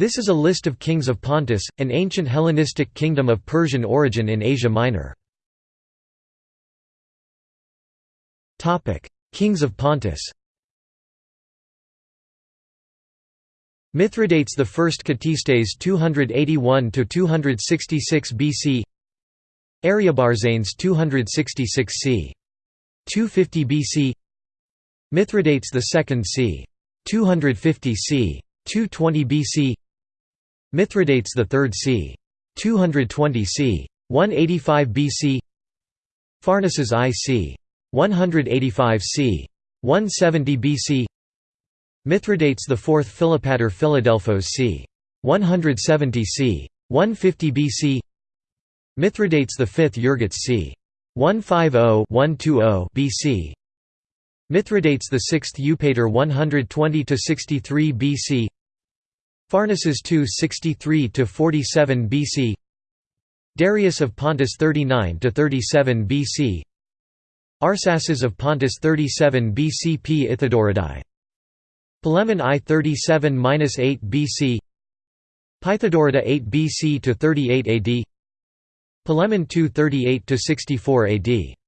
This is a list of kings of Pontus, an ancient Hellenistic kingdom of Persian origin in Asia Minor. Kings of Pontus Mithridates I Ctistes 281 to 266 BC Ariobarzanes 266 c. 250 BC Mithridates II c. 250 c. 220 BC Mithridates III c. 220 c. 185 BC Pharnaces I c. 185 c. 170 BC Mithridates IV Philopator Philadelphos c. 170 c. 150 BC Mithridates V Euergetes c. 150-120 BC Mithridates VI Eupator 120–63 BC Pharnaces II 63–47 BC Darius of Pontus 39–37 BC Arsaces of Pontus 37 BC P. Ithodoridai. Polemon I 37–8 BC Pythodorida 8 BC to 38 AD Polemon II 38–64 AD